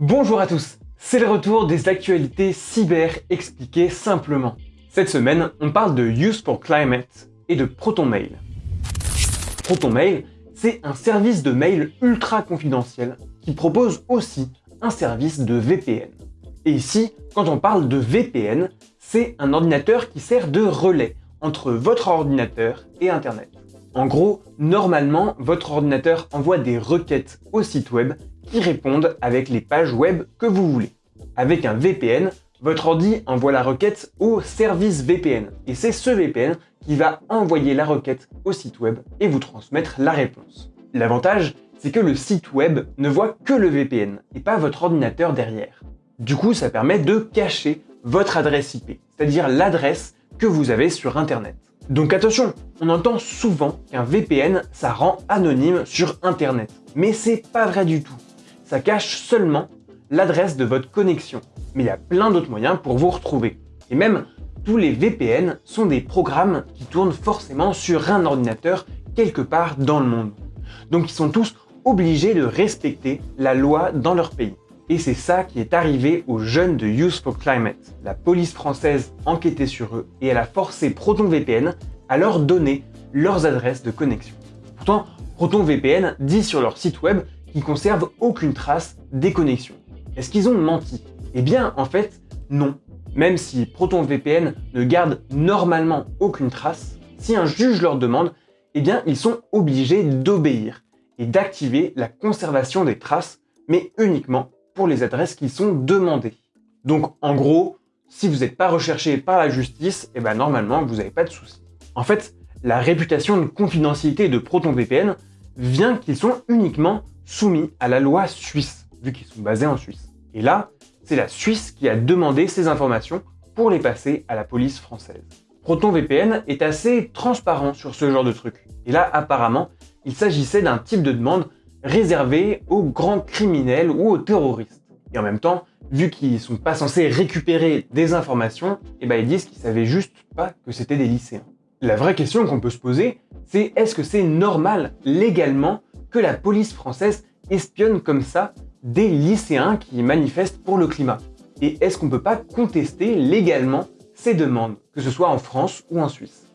Bonjour à tous, c'est le retour des actualités cyber expliquées simplement. Cette semaine, on parle de Use for Climate et de ProtonMail. ProtonMail, c'est un service de mail ultra confidentiel qui propose aussi un service de VPN. Et ici, quand on parle de VPN, c'est un ordinateur qui sert de relais entre votre ordinateur et Internet. En gros, normalement, votre ordinateur envoie des requêtes au site web qui répondent avec les pages web que vous voulez. Avec un VPN, votre ordi envoie la requête au service VPN. Et c'est ce VPN qui va envoyer la requête au site web et vous transmettre la réponse. L'avantage, c'est que le site web ne voit que le VPN et pas votre ordinateur derrière. Du coup, ça permet de cacher votre adresse IP, c'est-à-dire l'adresse que vous avez sur Internet. Donc attention, on entend souvent qu'un VPN, ça rend anonyme sur Internet. Mais c'est pas vrai du tout. Ça cache seulement l'adresse de votre connexion. Mais il y a plein d'autres moyens pour vous retrouver. Et même, tous les VPN sont des programmes qui tournent forcément sur un ordinateur quelque part dans le monde. Donc ils sont tous obligés de respecter la loi dans leur pays. Et c'est ça qui est arrivé aux jeunes de Youth for Climate. La police française enquêtait sur eux et elle a forcé ProtonVPN à leur donner leurs adresses de connexion. Pourtant, ProtonVPN dit sur leur site web qu'ils conservent aucune trace des connexions. Est-ce qu'ils ont menti? Eh bien, en fait, non. Même si ProtonVPN ne garde normalement aucune trace, si un juge leur demande, eh bien, ils sont obligés d'obéir et d'activer la conservation des traces, mais uniquement pour les adresses qui sont demandées. Donc en gros, si vous n'êtes pas recherché par la justice, eh ben normalement vous n'avez pas de soucis. En fait, la réputation de confidentialité de ProtonVPN vient qu'ils sont uniquement soumis à la loi suisse, vu qu'ils sont basés en Suisse. Et là, c'est la Suisse qui a demandé ces informations pour les passer à la police française. ProtonVPN est assez transparent sur ce genre de truc. Et là, apparemment, il s'agissait d'un type de demande réservé aux grands criminels ou aux terroristes. Et en même temps, vu qu'ils sont pas censés récupérer des informations, eh ben ils disent qu'ils savaient juste pas que c'était des lycéens. La vraie question qu'on peut se poser, c'est est-ce que c'est normal légalement que la police française espionne comme ça des lycéens qui manifestent pour le climat. Et est-ce qu'on peut pas contester légalement ces demandes, que ce soit en France ou en Suisse?